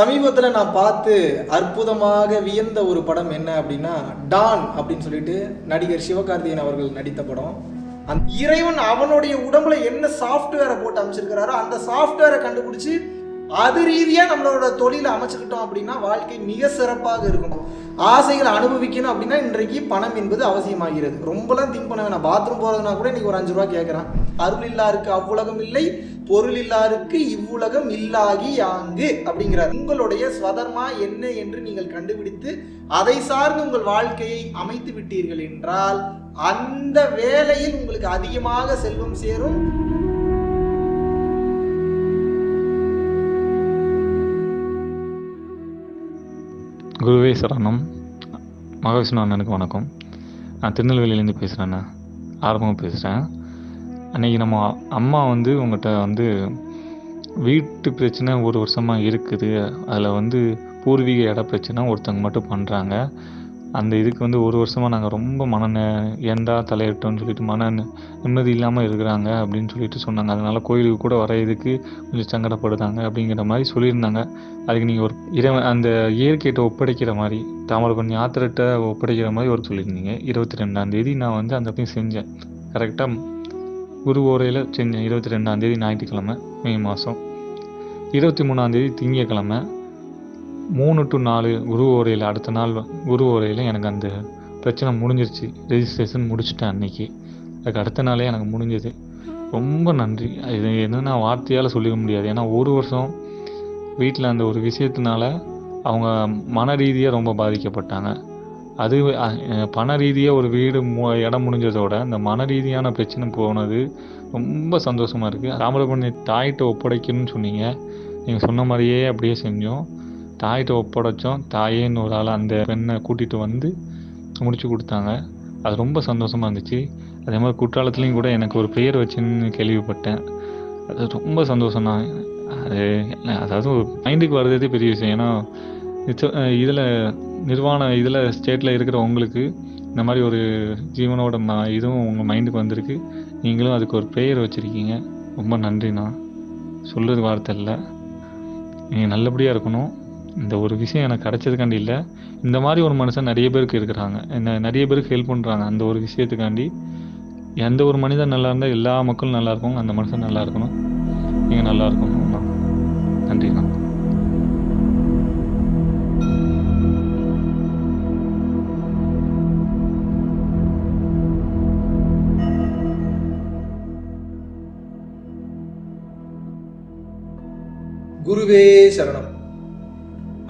சமீபத்தில் நான் பார்த்து அற்புதமாக வியந்த ஒரு படம் என்ன அப்படின்னா டான் அப்படின்னு சொல்லிட்டு நடிகர் சிவகார்த்திகேயன் அவர்கள் நடித்த படம். அந்த இறைவன் அவனுடைய உடம்புல என்ன சாஃப்ட்வேரை போட்டு அமைச்சிருக்கிறாரோ அந்த சாஃப்ட்வேரை கண்டுபிடிச்சி அது ரீதியாக நம்மளோட தொழிலை அமைச்சுக்கிட்டோம் அப்படின்னா வாழ்க்கை மிக சிறப்பாக இருக்கும். ஆசைகளை அனுபவிக்கணும் அப்படின்னா இன்றைக்கு பணம் என்பது அவசியமாகிறது. ரொம்பலாம் திங்க் பண்ண வேணாம். பாத்ரூம் போகிறதுனா கூட இன்றைக்கி ஒரு அஞ்சு ரூபா கேட்குறான் அருள் இல்லாருக்கு அவ்வுலகம் இல்லை பொருள் இல்லாருக்கு இவ்வுலகம் இல்லாகி யாங்கு அப்படிங்கிறார். உங்களுடைய ஸ்வதர்மா என்ன என்று நீங்கள் கண்டுபிடித்து அதை சார்ந்து உங்கள் வாழ்க்கையை அமைத்து விட்டீர்கள் என்றால் அந்த வேலையில் உங்களுக்கு அதிகமாக செல்வம் சேரும். குருவே சரணம் மகாவிஷ்ணு அண்ணனுக்கு வணக்கம். நான் திருநெல்வேலியிலேருந்து பேசுகிறேண்ணா ஆரம்பமாக பேசுகிறேன் அன்றைக்கி நம்ம அம்மா வந்து உங்கள்கிட்ட வந்து வீட்டு பிரச்சனை ஒரு வருஷமாக இருக்குது. அதில் வந்து பூர்வீக இட பிரச்சனை ஒருத்தவங்க மட்டும் பண்ணுறாங்க அந்த இதுக்கு வந்து ஒரு வருஷமாக நாங்கள் ரொம்ப மன நெ- தலையிட்டோம்னு சொல்லிட்டு மன நி- நிம்மதி இல்லாமல் இருக்கிறாங்க அப்படின்னு சொல்லிட்டு சொன்னாங்க. அதனால் கோயிலுக்கு கூட வர இதுக்கு கொஞ்சம் சங்கடப்படுதாங்க அப்படிங்கிற மாதிரி சொல்லியிருந்தாங்க. அதுக்கு நீங்கள் ஒரு இறைவன் அந்த இயற்கையிட்ட ஒப்படைக்கிற மாதிரி தாமிரபரணி ஆத்திரட்ட ஒப்படைக்கிற மாதிரி ஒரு சொல்லியிருந்தீங்க. இருபத்தி ரெண்டாம் தேதி நான் வந்து அந்த போய் செஞ்சேன். கரெக்டாக குரு ஓரையில் செஞ்சேன். இருபத்தி ரெண்டாம் தேதி ஞாயிற்றுக்கிழமை மே மாதம் இருபத்தி மூணாந்தேதி திங்கக்கிழமை மூணு டு நாலு குரு ஓரையில் அடுத்த நாள் குரு ஓரையில் எனக்கு அந்த பிரச்சனை முடிஞ்சிருச்சு. ரெஜிஸ்ட்ரேஷன் முடிச்சுட்டேன் அன்னைக்கு. அதுக்கு அடுத்த நாளே எனக்கு முடிஞ்சது. ரொம்ப நன்றி. இது என்னென்னா வார்த்தையால் சொல்லிக்க முடியாது. ஏன்னா ஒரு வருஷம் வீட்டில் அந்த ஒரு விஷயத்தினால அவங்க மன ரீதியாக ரொம்ப பாதிக்கப்பட்டாங்க. அது பண ரீதியாக ஒரு வீடு மு இடம் முடிஞ்சதோட இந்த மன ரீதியான பிரச்சனை போனது ரொம்ப சந்தோஷமாக இருக்குது தாமிரபரணி தாயிட்ட ஒப்படைக்கணும்னு சொன்னீங்க. நீங்கள் சொன்ன மாதிரியே அப்படியே செஞ்சோம். தாயிட்ட ஒப்படைச்சோம். தாயேன்னு ஒரு ஆள் அந்த பெண்ணை கூட்டிகிட்டு வந்து முடிச்சு கொடுத்தாங்க. அது ரொம்ப சந்தோஷமாக இருந்துச்சு. அதே மாதிரி குற்றாலத்துலேயும் கூட எனக்கு ஒரு பெயர் வச்சுன்னு கேள்விப்பட்டேன். அது ரொம்ப சந்தோஷம் தான். அது அதாவது மைண்டுக்கு வர்றதே பெரிய விஷயம். ஏன்னா இதில் நிர்வாண இதில் ஸ்டேட்டில் இருக்கிற உங்களுக்கு இந்த மாதிரி ஒரு ஜீவனோட ம இதுவும் உங்கள் மைண்டுக்கு வந்திருக்கு. நீங்களும் அதுக்கு ஒரு பெயர் வச்சுருக்கீங்க. ரொம்ப நன்றிண்ணா. சொல்கிறது வார்த்தை இல்லை. நீங்கள் நல்லபடியாக இருக்கணும். இந்த ஒரு விஷயம் எனக்கு கிடைச்சதுக்காண்டி இல்லை. இந்த மாதிரி ஒரு மனுஷன் நிறைய பேருக்கு இருக்கிறாங்க. என்ன நிறைய பேருக்கு ஹெல்ப் பண்ணுறாங்க அந்த ஒரு விஷயத்துக்காண்டி எந்த ஒரு மனிதன் நல்லா இருந்தால் எல்லா மக்களும் நல்லா இருக்கும் அந்த மனுஷன் நல்லா இருக்கணும். நீங்கள் நல்லா இருக்கணும்ண்ணா நன்றிண்ணா குருவே சரணம்.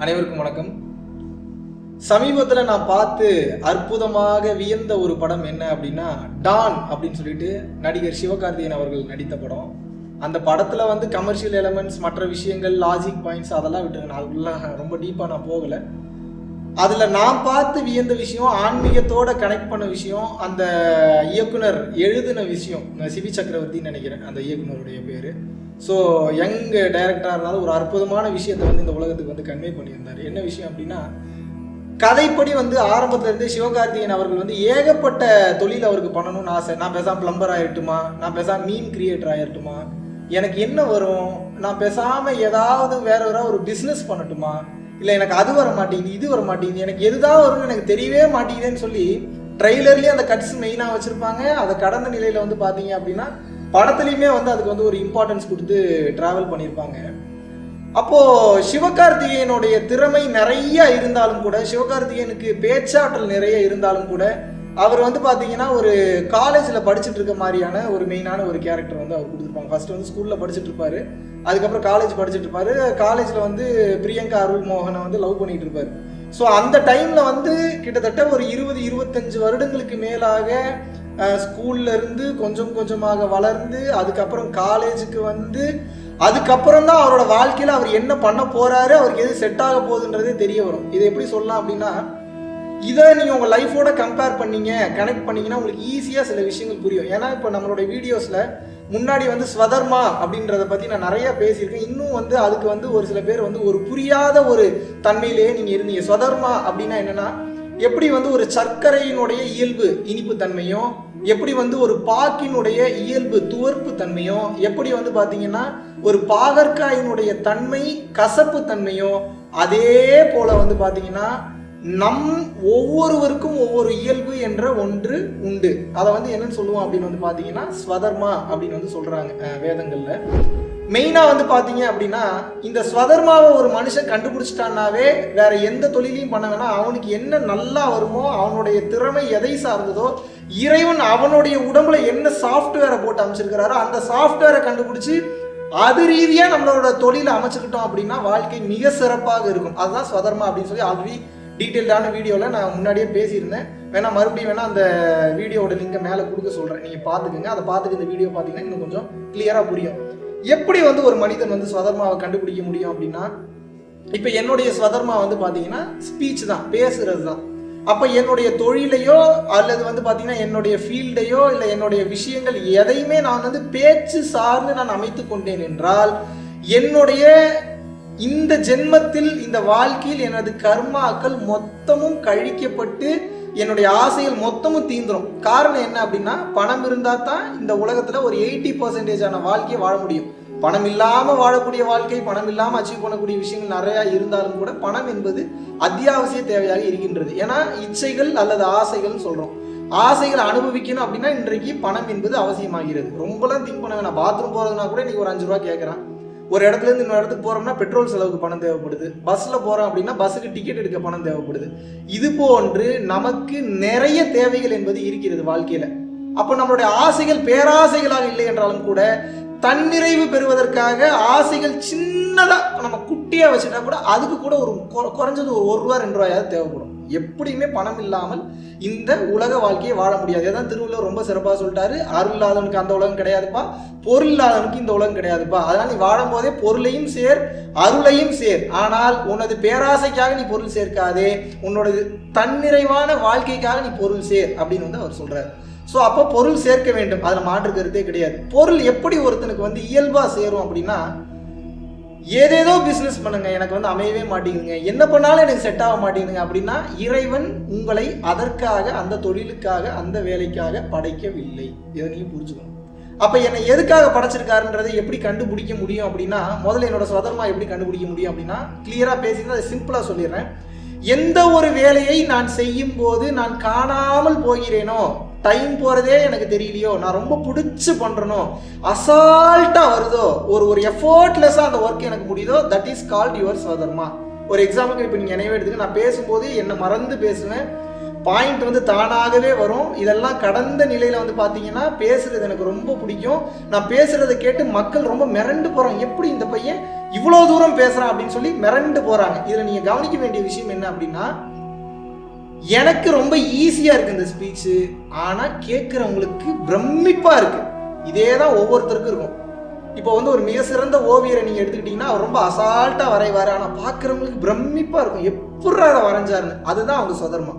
அனைவருக்கும் வணக்கம். சமீபத்தில் நான் பார்த்து அற்புதமாக வியந்த ஒரு படம் என்ன அப்படின்னா டான் அப்படின்னு சொல்லிட்டு நடிகர் சிவகார்த்திகேயன் அவர்கள் நடித்த படம். அந்த படத்தில் வந்து கமர்ஷியல் எலமெண்ட்ஸ் மற்ற விஷயங்கள் லாஜிக் பாயிண்ட்ஸ் அதெல்லாம் விட்டுருங்க நான் அதுக்குள்ள ரொம்ப டீப்பாக நான் போகலை. அதில் நான் பார்த்து வியந்த விஷயம் ஆன்மீகத்தோட கனெக்ட் பண்ண விஷயம் அந்த இயக்குனர் எழுதின விஷயம் நான் சிவி சக்கரவர்த்தின்னு நினைக்கிறேன் அந்த இயக்குனருடைய பேர். ஸோ யங் டைரக்டராக இருந்தாலும் ஒரு அற்புதமான விஷயத்தை வந்து இந்த உலகத்துக்கு வந்து கன்வே பண்ணியிருந்தார். என்ன விஷயம் அப்படின்னா கதைப்படி வந்து ஆரம்பத்துல இருந்தே சிவகார்த்திகேயன் அவர்கள் வந்து ஏகப்பட்ட தொழில் அவருக்கு பண்ணணும்னு ஆசை. நான் பேசாம பிளம்பர் ஆகிட்டுமா நான் பேசாம மீன் கிரியேட்டர் ஆகிட்டுமா எனக்கு என்ன வரும்? நான் பேசாமல் ஏதாவது வேற வேற ஒரு பிஸ்னஸ் பண்ணட்டுமா? இல்லை எனக்கு அது வர மாட்டேங்குது இது வர மாட்டேங்குது எனக்கு எதுதான் வரும்னு எனக்கு தெரியவே மாட்டேங்குதுன்னு சொல்லி ட்ரெய்லர்லேயே அந்த கட்ஸ் மெயினாக வச்சுருப்பாங்க. அதை கடந்த நிலையில் வந்து பார்த்தீங்க அப்படின்னா படத்துலையுமே வந்து அதுக்கு வந்து ஒரு இம்பார்ட்டன்ஸ் கொடுத்து ட்ராவல் பண்ணியிருப்பாங்க. அப்போ சிவகார்த்திகேயனுடைய திறமை நிறைய இருந்தாலும் கூட சிவகார்த்திகேயனுக்கு பேச்சாற்றல் நிறைய இருந்தாலும் கூட அவர் வந்து பார்த்தீங்கன்னா ஒரு காலேஜில் படிச்சுட்டு இருக்க மாதிரியான ஒரு மெயினான ஒரு கேரக்டர் வந்து அவர் கொடுத்துருப்பாங்க. ஃபர்ஸ்ட் வந்து ஸ்கூலில் படிச்சுட்டு இருப்பாரு. அதுக்கப்புறம் காலேஜ் படிச்சுட்டு இருப்பாரு. காலேஜில் வந்து பிரியங்கா அருள் மோகனை வந்து லவ் பண்ணிட்டு இருப்பாரு. ஸோ அந்த டைமில் வந்து கிட்டத்தட்ட ஒரு இருபது இருபத்தஞ்சு வருடங்களுக்கு மேலாக ஸ்கூல்லேருந்து ஸ்கூல்ல இருந்து கொஞ்சம் கொஞ்சமாக வளர்ந்து அதுக்கப்புறம் காலேஜுக்கு வந்து அதுக்கப்புறம் தான் அவரோட வாழ்க்கையில் அவர் என்ன பண்ண போகிறாரு அவருக்கு எது செட் ஆக போகுதுன்றதே தெரிய வரும். இதை எப்படி சொல்லலாம் அப்படின்னா இதை நீங்கள் உங்கள் லைஃபோட கம்பேர் பண்ணீங்க கனெக்ட் பண்ணீங்கன்னா உங்களுக்கு ஈஸியாக சில விஷயங்கள் புரியும். ஏன்னா இப்போ நம்மளோட வீடியோஸில் முன்னாடி வந்து ஸ்வதர்மா அப்படின்றத பற்றி நான் நிறையா பேசியிருக்கேன். இன்னும் வந்து அதுக்கு வந்து ஒரு சில பேர் வந்து ஒரு புரியாத ஒரு தன்மையிலேயே நீங்கள் இருந்தீங்க. ஸ்வதர்மா அப்படின்னா என்னென்னா எப்படி வந்து ஒரு சர்க்கரையினுடைய இயல்பு இனிப்பு தன்மையும் எப்படி வந்து ஒரு பாக்கினுடைய இயல்பு துவர்ப்பு தன்மையும் எப்படி வந்து பார்த்தீங்கன்னா ஒரு பாகற்காயினுடைய தன்மை கசப்பு தன்மையும் அதே போல வந்து பார்த்தீங்கன்னா நம் ஒவ்வொருவருக்கும் ஒவ்வொரு இயல்பு என்ற ஒன்று உண்டு. அதை வந்து என்னன்னு சொல்லுவோம் அப்படின்னு வந்து பார்த்தீங்கன்னா ஸ்வதர்மா அப்படின்னு வந்து சொல்றாங்க வேதங்களில். மெயினாக வந்து பார்த்தீங்க அப்படின்னா இந்த ஸ்வதர்மாவை ஒரு மனுஷன் கண்டுபிடிச்சிட்டான்னாவே வேற எந்த தொழிலையும் பண்ண வேணாம். அவனுக்கு என்ன நல்லா வருமோ அவனுடைய திறமை எதை சார்ந்ததோ இறைவன் அவனுடைய உடம்புல என்ன சாஃப்ட்வேரை போட்டு அமைச்சிருக்கிறாரோ அந்த சாஃப்ட்வேரை கண்டுபிடிச்சி அது ரீதியாக நம்மளோட தொழிலை அமைச்சுக்கிட்டோம் அப்படின்னா வாழ்க்கை மிக சிறப்பாக இருக்கும். அதுதான் ஸ்வதர்மா அப்படின்னு சொல்லி ஆல்ரெடி டீட்டெயில்டான வீடியோவில் நான் முன்னாடியே பேசியிருந்தேன். வேணால் மறுபடியும் வேணால் அந்த வீடியோவோட லிங்கை மேலே கொடுக்க சொல்கிறேன் நீங்கள் பார்த்துக்குங்க. அதை பார்த்துட்டு இந்த வீடியோ பார்த்தீங்கன்னா இன்னும் கொஞ்சம் கிளியராக புரியும். எப்படி வந்து ஒரு மனிதன் வந்து ஸ்வதர்மாவை கண்டுபிடிக்க முடியும் அப்படின்னா இப்போ என்னுடைய ஸ்வதர்மா வந்து பார்த்தீங்கன்னா ஸ்பீச் தான் பேசுறது தான். அப்போ என்னுடைய தொழிலையோ அல்லது வந்து பார்த்தீங்கன்னா என்னுடைய ஃபீல்டையோ இல்லை என்னுடைய விஷயங்கள் எதையுமே நான் வந்து பேச்சு சார்ந்து நான் அமைத்து கொண்டேன் என்றால் என்னுடைய இந்த ஜென்மத்தில் இந்த வாழ்க்கையில் எனது கர்மாக்கள் மொத்தமும் கழிக்கப்பட்டு என்னுடைய ஆசைகள் மொத்தமும் தீந்துரும். காரணம் என்ன அப்படின்னா பணம் இருந்தால் தான் இந்த உலகத்தில் ஒரு எயிட்டி பர்சன்டேஜான வாழ்க்கையை வாழ முடியும். பணம் இல்லாமல் வாழக்கூடிய வாழ்க்கை பணம் இல்லாமல் அச்சீவ் பண்ணக்கூடிய விஷயங்கள் நிறையா இருந்தாலும் கூட பணம் என்பது அத்தியாவசிய தேவையாக இருக்கின்றது. ஏன்னா இச்சைகள் அல்லது ஆசைகள்னு சொல்கிறோம் ஆசைகளை அனுபவிக்கணும் அப்படின்னா இன்றைக்கு பணம் என்பது அவசியமாகிறது. ரொம்பலாம் திங்க் பண்ண வேணாம். பாத்ரூம் போகிறதுனா கூட இன்றைக்கி ஒரு அஞ்சு ரூபா கேட்குறான் ஒரு இடத்துல இருந்து இன்னொரு இடத்துக்கு போறோம்னா பெட்ரோல் செலவுக்கு பணம் தேவைப்படுது. பஸ்ல போறோம் அப்படின்னா பஸ்ஸுக்கு டிக்கெட் எடுக்க பணம் தேவைப்படுது. இது போன்று நமக்கு நிறைய தேவைகள் என்பது இருக்கிறது வாழ்க்கையில. அப்போ நம்மளுடைய ஆசைகள் பேராசைகளாக இல்லை என்றாலும் கூட தன்னிறைவு பெறுவதற்காக ஆசைகள் சின்னதா நம்ம குட்டியா வச்சுட்டா கூட அதுக்கு கூட ஒரு கொ- குறைஞ்சது ஒரு ஒரு ரூபா ரெண்டு ரூபாயாவது தேவைப்படும். எப்படியுமே பணம் இல்லாமல் இந்த உலக வாழ்க்கையை வாழ முடியாது. அதான் திருவள்ளுவர் ரொம்ப சிறப்பாக சொல்லிட்டாரு. அருள் இல்லாதவனுக்கு அந்த உலகம் கிடையாதுப்பா. பொருள் இல்லாதவனுக்கு இந்த உலகம் கிடையாதுப்பா. அதனால் நீ வாழும்போதே பொருளையும் சேர் அருளையும் சேர். ஆனால் உனது பேராசைக்காக நீ பொருள் சேர்க்காதே. உன்னோட தன்னிறைவான வாழ்க்கைக்காக நீ பொருள் சேர் அப்படின்னு வந்து அவர் சொல்கிறார் ஸோ அப்போ பொருள் சேர்க்க வேண்டும். அதில் மாற்று கருத்தே கிடையாது. பொருள் எப்படி ஒருத்தனுக்கு வந்து இயல்பாக சேரும் அப்படின்னா ஏதேதோ பிஸ்னஸ் பண்ணுங்க எனக்கு வந்து அமையவே மாட்டேங்குதுங்க. என்ன பண்ணாலும் எனக்கு செட் ஆக மாட்டேங்குதுங்க அப்படின்னா இறைவன் உங்களை அதற்காக அந்த தொழிலுக்காக அந்த வேலைக்காக படைக்கவில்லை. இதை நீங்க புரிஞ்சுக்கணும். அப்ப என்னை எதுக்காக படைச்சிருக்காருன்றதை எப்படி கண்டுபிடிக்க முடியும் அப்படின்னா முதல்ல என்னோட சுதந்திரமா எப்படி கண்டுபிடிக்க முடியும் அப்படின்னா கிளியரா பேசினா அதை சிம்பிளா சொல்லிடுறேன். எந்த ஒரு வேலையை நான் செய்யும் போது நான் காணாமல் போகிறேனோ டைம் போகிறதே எனக்கு தெரியலையோ? நான் ரொம்ப பிடிச்சி பண்ணுறனோ அசால்ட்டாக வருதோ? ஒரு ஒரு எஃபோர்ட்லெஸ்ஸாக அந்த ஒர்க் எனக்கு முடியுதோ? தட் இஸ் கால்ட் யுவர் சதர்மா ஒரு எக்ஸாம்பிளுக்கு இப்போ நீங்கள் நினைவு எடுத்துக்க நான் பேசும்போது என்னை மறந்து பேசுவேன். பாயிண்ட் வந்து தானாகவே வரும். இதெல்லாம் கடந்த நிலையில் வந்து பார்த்தீங்கன்னா பேசுகிறது எனக்கு ரொம்ப பிடிக்கும். நான் பேசுகிறத கேட்டு மக்கள் ரொம்ப மிரண்டு போறாங்க. எப்படி இந்த பையன் இவ்வளோ தூரம் பேசுகிறான் அப்படின்னு சொல்லி மிரண்டு போகிறாங்க இதில் நீங்கள் கவனிக்க வேண்டிய விஷயம் என்ன அப்படின்னா எனக்கு ரொம்ப ஈஸியாக இருக்குது இந்த ஸ்பீச்சு ஆனால் கேட்குறவங்களுக்கு பிரமிப்பாக இருக்குது இதே தான் ஒவ்வொருத்தருக்கும் இருக்கும். இப்போ வந்து ஒரு மிக சிறந்த ஓவியரை நீங்கள் எடுத்துக்கிட்டிங்கன்னா அவர் ரொம்ப அசால்ட்டாக வரைவார். ஆனால் பார்க்குறவங்களுக்கு பிரமிப்பாக இருக்கும். எப்படி அதை வரைஞ்சாருன்னு. அதுதான் அவங்க சுதர்மா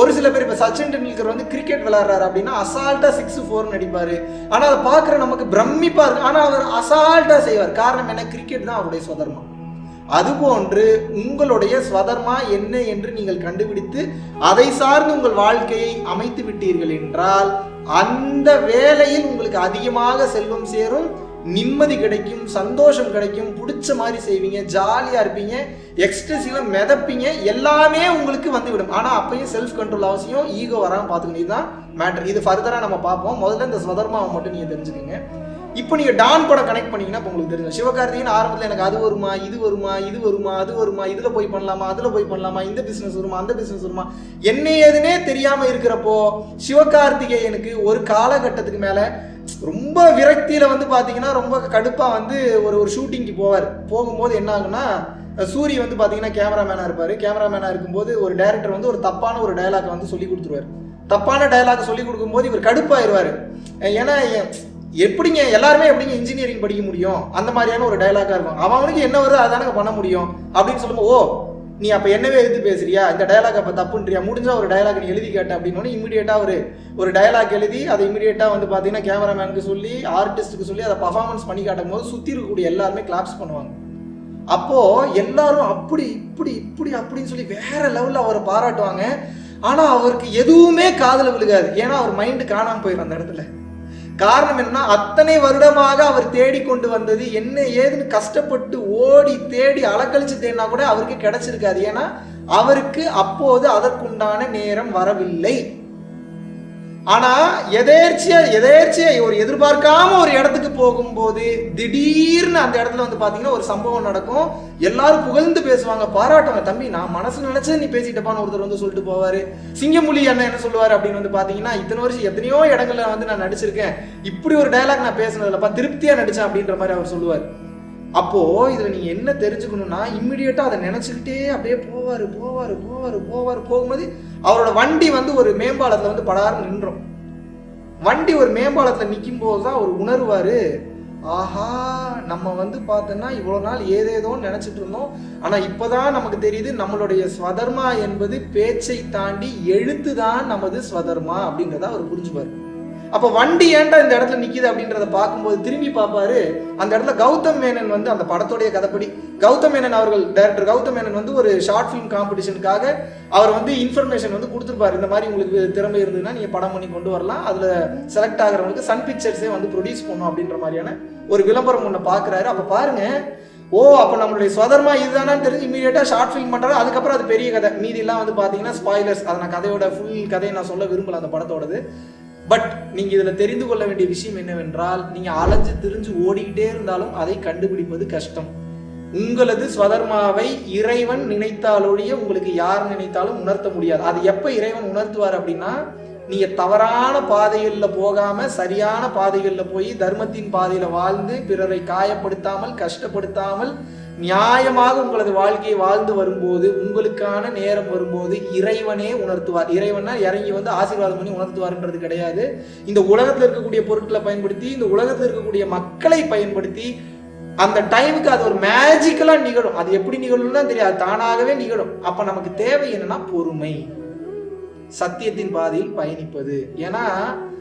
ஒரு சில பேர் இப்போ சச்சின் டெண்டுல்கர் வந்து கிரிக்கெட் விளையாடுறாரு அப்படின்னா அசால்ட்டாக சிக்ஸ் ஃபோர்னு அடிப்பார் ஆனால் அதை பார்க்குற நமக்கு பிரமிப்பாக இருக்கும் ஆனால் அவர் அசால்ட்டாக செய்வார். காரணம் என்ன? கிரிக்கெட் தான் அவருடைய சுதர்மா அதுபோன்று உங்களுடைய ஸ்வதர்மா என்ன என்று நீங்கள் கண்டுபிடித்து அதை சார்ந்து உங்கள் வாழ்க்கையை அமைத்து விட்டீர்கள் என்றால் அந்த வேலையில் உங்களுக்கு அதிகமாக செல்வம் சேரும் நிம்மதி கிடைக்கும் சந்தோஷம் கிடைக்கும் பிடிச்ச மாதிரி செய்வீங்க ஜாலியாக இருப்பீங்க எக்ஸ்ட்ரெசிவாக மிதப்பீங்க எல்லாமே உங்களுக்கு வந்துவிடும். ஆனால் அப்பயும் செல்ஃப் கண்ட்ரோல் அவசியம் ஈகோ வராமல் பார்த்துக்கணும். இதுதான் மேட்ரு இது ஃபர்தராக நம்ம பார்ப்போம். முதல்ல இந்த ஸ்வதர்மாவை மட்டும் நீங்கள் தெரிஞ்சுக்கோங்க. இப்போ நீங்கள் டான் படம் கனெக்ட் பண்ணீங்கன்னா இப்போ உங்களுக்கு தெரியும். சிவகார்த்திகேயன் ஆரம்பத்தில் எனக்கு அது வருமா இது வருமா இது வருமா அது வருமா இதில் போய் பண்ணலாமா அதில் போய் பண்ணலாமா இந்த பிஸ்னஸ் வருமா அந்த பிஸ்னஸ் வருமா? என்ன ஏதுனே தெரியாமல் இருக்கிறப்போ சிவகார்த்திகேயனுக்கு ஒரு காலகட்டத்துக்கு மேலே ரொம்ப விரக்தியில் வந்து பார்த்தீங்கன்னா ரொம்ப கடுப்பாக வந்து ஒரு ஒரு ஷூட்டிங்க்கு போவார். போகும்போது என்ன ஆகுன்னா சூரி வந்து பார்த்தீங்கன்னா கேமராமேனாக இருப்பார். கேமராமேனாக இருக்கும்போது ஒரு டேரக்டர் வந்து ஒரு தப்பான ஒரு டயலாக் வந்து சொல்லி கொடுத்துருவார். தப்பான டயலாக் சொல்லி கொடுக்கும்போது இவர் கடுப்பாயிருவார். ஏன்னா எப்படிங்க எல்லாருமே எப்படிங்க இன்ஜினியரிங் படிக்க முடியும்? அந்த மாதிரியான ஒரு டைலாக்காக இருக்கும். அவனுக்கு என்ன வருது அதானங்க பண்ண முடியும். அப்படின்னு சொல்லும்போது ஓ நீ அப்போ என்னவே எடுத்து பேசுறியா? இந்த டயலாக் அப்போ தப்புன்றியா? முடிஞ்சா ஒரு டயலாக் நீ எழுதி கேட்ட அப்படின்னு இமீடியட்டாக ஒரு ஒரு டயலாக் எழுதி அதை இமீடியட்டாக வந்து பார்த்தீங்கன்னா கேமராமேனுக்கு சொல்லி ஆர்டிஸ்ட்டுக்கு சொல்லி அதை பர்ஃபார்மன்ஸ் பண்ணி காட்டும் போது சுற்றி இருக்கக்கூடிய எல்லாருமே கிளாப்ஸ் பண்ணுவாங்க. அப்போது எல்லாரும் அப்படி இப்படி இப்படி அப்படின்னு சொல்லி வேற லெவலில் அவரை பாராட்டுவாங்க. ஆனால் அவருக்கு எதுவுமே காதில் விழுகாது. ஏன்னா அவர் மைண்டு காணாமல் போயிடும் அந்த இடத்துல. காரணம் என்னன்னா அத்தனை வருடமாக அவர் தேடி கொண்டு வந்தது என்ன ஏதுன்னு கஷ்டப்பட்டு ஓடி தேடி அலக்கழிச்சு தேடினா கூட அவருக்கு கிடைச்சிருக்காது. ஏன்னா அவருக்கு அப்போது அதற்குண்டான நேரம் வரவில்லை. ஆனா எதேர்ச்சியாக எதேர்ச்சியாக ஒரு எதிர்பார்க்காம ஒரு இடத்துக்கு போகும்போது திடீர்னு அந்த இடத்துல வந்து பாத்தீங்கன்னா ஒரு சம்பவம் நடக்கும். எல்லாரும் புகழ்ந்து பேசுவாங்க பாராட்டுவாங்க தம்பி நான் மனசு நினைச்சது நீ பேசிட்டப்பான்னு ஒருத்தர் வந்து சொல்லிட்டு போவாரு. சிங்கமொழி அண்ணன் என்ன சொல்லுவாரு? அப்படின்னு வந்து பாத்தீங்கன்னா இத்தனை வருஷம் எத்தனையோ இடங்கள்ல வந்து நான் நடிச்சிருக்கேன். இப்படி ஒரு டயலாக் நான் பேசினதுலப்பா திருப்தியா நடிச்சேன் அப்படின்ற மாதிரி அவர் சொல்லுவார். அப்போ இதுல நீங்கள் என்ன தெரிஞ்சுக்கணும்னா இம்மிடியட்டா அதை நினைச்சுக்கிட்டே அப்படியே போவாரு போவாரு போவாரு போவாரு. போகும்போது அவரோட வண்டி வந்து ஒரு மேம்பாலத்துல வந்து படாருன்னு நின்றோம். வண்டி ஒரு மேம்பாலத்துல நிற்கும் போது தான் அவர் உணர்வாரு ஆஹா நம்ம வந்து பார்த்தோன்னா இவ்வளோ நாள் ஏதேதோ நினைச்சிட்டு இருந்தோம். ஆனா இப்போதான் நமக்கு தெரியுது நம்மளுடைய ஸ்வதர்மா என்பது பேச்சை தாண்டி எழுத்து தான் நமது ஸ்வதர்மா அப்படிங்கிறத அவர் புரிஞ்சுப்பாரு. அப்போ வண்டி ஏன்டா இந்த இடத்துல நிக்குது அப்படின்றத பார்க்கும்போது திரும்பி பார்ப்பாரு. அந்த இடத்துல கௌதம் மேனன் வந்து அந்த படத்துடைய கதைப்படி கௌதம் மேனன் அவர்கள் டைரக்டர் கௌதம் மேனன் வந்து ஒரு ஷார்ட் ஃபிலிம் காம்படிஷனுக்காக அவர் வந்து இன்ஃபர்மேஷன் வந்து கொடுத்துருப்பாரு. இந்த மாதிரி உங்களுக்கு திறமை இருந்ததுன்னா நீங்க படம் பண்ணி கொண்டு வரலாம். அதுல செலக்ட் ஆகிறவங்களுக்கு சன் பிக்சர்ஸே வந்து ப்ரொடியூஸ் பண்ணும் அப்படின்ற மாதிரியான ஒரு விளம்பரம் ஒன்று பார்க்குறாரு. அப்போ பாருங்க ஓ அப்போ நம்மளுடைய சொதர்மா இதுதானான்னு தெரிஞ்சு இமீடியட்டாக ஷார்ட் ஃபிலிம் பண்ணுறாரு அதுக்கப்புறம் அது பெரிய கதை. மீதிலாம் வந்து பார்த்தீங்கன்னா ஸ்பாய்லர்ஸ் அதை நான் கதையோட ஃபுல் கதையை நான் சொல்ல விரும்பல அந்த படத்தோடது. பட் நீங்கள் இதில் தெரிந்து கொள்ள வேண்டிய விஷயம் என்னவென்றால் நீங்கள் அலைஞ்சு திரிஞ்சு ஓடிக்கிட்டே இருந்தாலும் அதை கண்டுபிடிப்பது கஷ்டம். உங்களது ஸ்வதர்மாவை இறைவன் நினைத்தாலொழிய உங்களுக்கு யார் நினைத்தாலும் உணர்த்த முடியாது. அது எப்போ இறைவன் உணர்த்துவார் அப்படின்னா நீங்கள் தவறான பாதைகளில் போகாம சரியான பாதைகளில் போய் தர்மத்தின் பாதையில் வாழ்ந்து பிறரை காயப்படுத்தாமல் கஷ்டப்படுத்தாமல் நியாயமாக உங்களது வாழ்க்கையை வாழ்ந்து வரும்போது உங்களுக்கான நேரம் வரும்போது இறைவனே உணர்த்துவார். இறைவனா இறங்கி வந்து ஆசீர்வாதம் பண்ணி உணர்த்துவார்ன்றது கிடையாது. இந்த உலகத்தில் இருக்கக்கூடிய பொருட்களை பயன்படுத்தி இந்த உலகத்தில் இருக்கக்கூடிய மக்களை பயன்படுத்தி அந்த டைமுக்கு அது ஒரு மேஜிக்கலா நிகழும். அது எப்படி நிகழும்னு தான் தெரியாது. தானாகவே நிகழும். அப்ப நமக்கு தேவை என்னன்னா பொறுமை. சத்தியத்தின் பாதையில் பயணிப்பது. ஏன்னா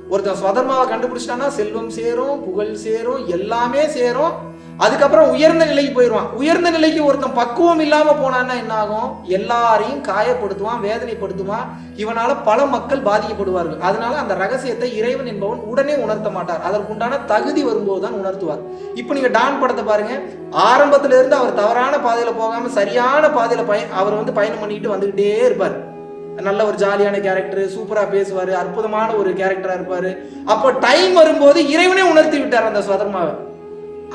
ஒருத்தன் சுதர்மாவை கண்டுபிடிச்சிட்டான்னா செல்வம் சேரும் புகழ் சேரும் எல்லாமே சேரும். அதுக்கப்புறம் உயர்ந்த நிலைக்கு போயிடுவான். உயர்ந்த நிலைக்கு ஒருத்தன் பக்குவம் இல்லாம போனான்னா என்ன ஆகும் எல்லாரையும் காயப்படுத்துவான் வேதனைப்படுத்துவான். இவனால பல மக்கள் பாதிக்கப்படுவார்கள். அதனால அந்த ரகசியத்தை இறைவன் என்பவன் உடனே உணர்த்த மாட்டார். அதற்குண்டான தகுதி வரும்போது தான் உணர்த்துவார். இப்போ நீங்க டான் படத்தை பாருங்க. ஆரம்பத்துல இருந்து அவர் தவறான பாதையில போகாம சரியான பாதையில பய அவர் வந்து பயணம் பண்ணிக்கிட்டு வந்துகிட்டே இருப்பார். நல்ல ஒரு ஜாலியான கேரக்டர் சூப்பரா பேசுவாரு அற்புதமான ஒரு கேரக்டரா இருப்பாரு. அப்போ டைம் வரும்போது இறைவனே உணர்த்தி விட்டார் அந்த சுதர்மாவை.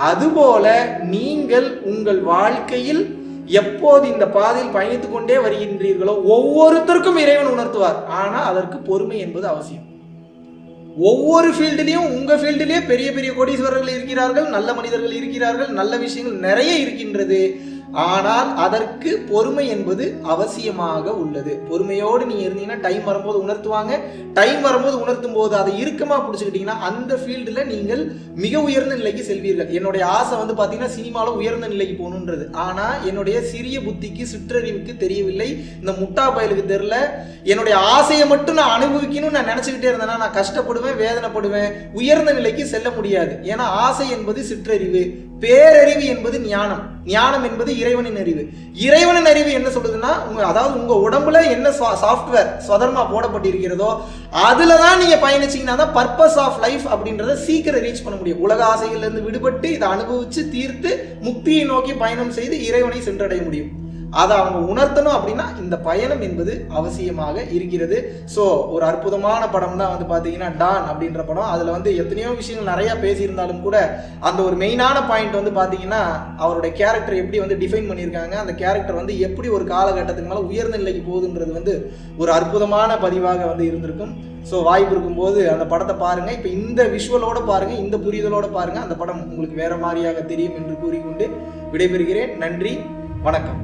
அதுபோல நீங்கள் உங்கள் வாழ்க்கையில் எப்போது இந்த பாதையில் பயணித்துக் கொண்டே வருகின்றீர்களோ ஒவ்வொருத்தருக்கும் இறைவன் உணர்த்துவார். ஆனால் அதற்கு பொறுமை என்பது அவசியம். ஒவ்வொரு ஃபீல்டுலையும் உங்க ஃபீல்டுலேயே பெரிய பெரிய கோடீஸ்வரர்கள் இருக்கிறார்கள் நல்ல மனிதர்கள் இருக்கிறார்கள் நல்ல விஷயங்கள் நிறைய இருக்கின்றது. ஆனால் அதற்கு பொறுமை என்பது அவசியமாக உள்ளது. பொறுமையோடு நீ இருந்தீங்கன்னா டைம் வரும்போது உணர்த்துவாங்க. டைம் வரும்போது உணர்த்தும் போது அதை இறுக்கமாக பிடிச்சிக்கிட்டீங்கன்னா அந்த ஃபீல்டில் நீங்கள் மிக உயர்ந்த நிலைக்கு செல்வீர்கள். என்னுடைய ஆசை வந்து பார்த்தீங்கன்னா சினிமாவில் உயர்ந்த நிலைக்கு போகணுன்றது. ஆனால் என்னுடைய சிறிய புத்திக்கு சிற்றறிவுக்கு தெரியவில்லை. இந்த முட்டா பயலுக்கு தெரில என்னுடைய ஆசையை மட்டும் நான் அனுபவிக்கணும்னு நான் நினச்சிக்கிட்டே இருந்தேன்னா நான் கஷ்டப்படுவேன் வேதனைப்படுவேன். உயர்ந்த நிலைக்கு செல்ல முடியாது. ஏன்னா ஆசை என்பது சிற்றறிவு. பேரறிவு என்பது ஞானம். ஞானம் என்பது இறைவனின் அறிவு. இறைவனின் அறிவு என்ன சொல்லுதுன்னா உங்க அதாவது உங்க உடம்புல என்ன சாஃப்ட்வேர் சுதர்மா போடப்பட்டிருக்கிறதோ அதுல தான் நீங்க பயணிச்சீங்கன்னா தான் பர்பஸ் ஆஃப் லைஃப் அப்படின்றத சீக்கிரம் ரீச் பண்ண முடியும். உலக ஆசைகள்ல இருந்து விடுபட்டு இதை அனுபவிச்சு தீர்த்து முக்தியை நோக்கி பயணம் செய்து இறைவனை சென்றடைய முடியும். அதை அவங்க உணர்த்தணும் அப்படின்னா இந்த பயணம் என்பது அவசியமாக இருக்கிறது. ஸோ ஒரு அற்புதமான படம் தான் வந்து பார்த்தீங்கன்னா டான் அப்படின்ற படம். அதில் வந்து எத்தனையோ விஷயங்கள் நிறையா பேசியிருந்தாலும் கூட அந்த ஒரு மெயினான பாயிண்ட் வந்து பார்த்தீங்கன்னா அவருடைய கேரக்டர் எப்படி வந்து டிஃபைன் பண்ணியிருக்காங்க அந்த கேரக்டர் வந்து எப்படி ஒரு காலகட்டத்துக்கு மேலே உயர்ந்த நிலைக்கு போகுதுன்றது வந்து ஒரு அற்புதமான பதிவாக வந்து இருந்திருக்கும். ஸோ வாய்ப்பு இருக்கும்போது அந்த படத்தை பாருங்கள் இப்போ இந்த விஷுவலோட பாருங்கள் இந்த புரிதலோடு பாருங்கள் அந்த படம் உங்களுக்கு வேறு மாதிரியாக தெரியும் என்று கூறிக்கொண்டு விடைபெறுகிறேன். நன்றி வணக்கம்.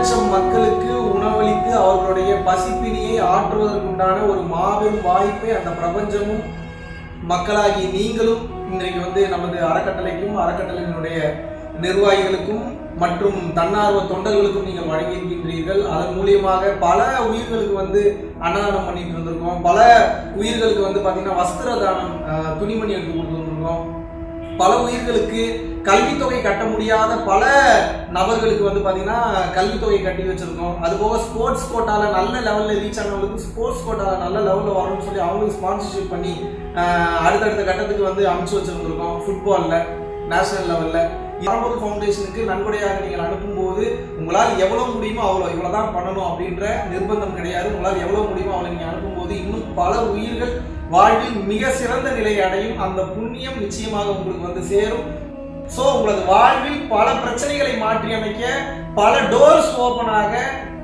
லட்சம் மக்களுக்கு உணவளித்து அவர்களுடைய பசிப்பினியை ஆற்றுவதற்குண்டான ஒரு மாபெரும் வாய்ப்பை அந்த பிரபஞ்சமும் மக்களாகி நீங்களும் இன்றைக்கு வந்து நமது அறக்கட்டளைக்கும் அறக்கட்டளையினுடைய நிர்வாகிகளுக்கும் மற்றும் தன்னார்வ தொண்டர்களுக்கும் நீங்கள் வழங்கியிருக்கின்றீர்கள். அதன் மூலியமாக பல உயிர்களுக்கு வந்து அன்னதானம் பண்ணிட்டு இருந்திருக்கோம் பல உயிர்களுக்கு வந்து பார்த்தீங்கன்னா வஸ்திர தானம் துணிமணி எடுத்து கொடுத்து வந்திருக்கோம். பல உயிர்களுக்கு கல்வித்தொகை கட்ட முடியாத பல நபர்களுக்கு வந்து பார்த்தீங்கன்னா கல்வித்தொகை கட்டி வச்சுருக்கோம். அது போக ஸ்போர்ட்ஸ் கோட்டாவில் நல்ல லெவலில் ரீச் ஆனவங்களுக்கு ஸ்போர்ட்ஸ் கோட்டாவில் நல்ல லெவலில் வரணும்னு சொல்லி அவங்களுக்கு ஸ்பான்சர்ஷிப் பண்ணி அடுத்தடுத்த கட்டத்துக்கு வந்து அமைச்சு வச்சுருந்துருக்கோம் ஃபுட்பாலில் நேஷனல் லெவலில் பரம்பொருள் ஃபவுண்டேஷனுக்கு நன்கொடையாக நீங்கள் அனுப்பும்போது உங்களால் எவ்வளோ முடியுமோ அவ்வளோ இவ்வளோ தான் பண்ணணும் அப்படின்ற நிர்பந்தம் கிடையாது. உங்களால் எவ்வளோ முடியுமோ அவ்வளோ நீங்கள் அனுப்பும்போது இன்னும் பல உயிர்கள் வாழ்வில் மிக சிறந்த நிலையை அடையும் அந்த புண்ணியம் நிச்சயமாக உங்களுக்கு வந்து சேரும். ஸோ உங்களது வாழ்வில் பல பிரச்சனைகளை மாற்றி அமைக்க பல டோர்ஸ் ஓப்பன் ஆக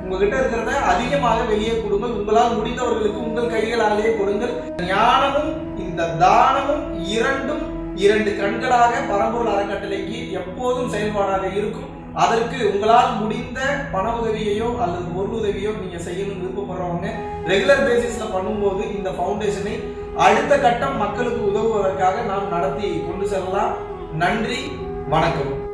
உங்ககிட்ட இருக்கிறத அதிகமாக வெளியே கொடுங்கள். உங்களால் முடிந்தவர்களுக்கு உங்கள் கைகளாலேயே கொடுங்கள். ஞானமும் இந்த தானமும் இரண்டும் இரண்டு கண்களாக பரம்பொருள் அறக்கட்டளைக்கு எப்போதும் செயல்பாடாக இருக்கும். அதற்கு உங்களால் முடிந்த பண உதவியையோ அல்லது பொருள் உதவியோ நீங்க செய்யணும்னு விருப்பப்படுறவங்க ரெகுலர் பேசிஸ்ல பண்ணும்போது இந்த ஃபவுண்டேஷனை அடுத்த கட்டம் மக்களுக்கு உதவுவதற்காக நாம் நடத்தி கொண்டு செல்லலாம். நன்றி வணக்கம்.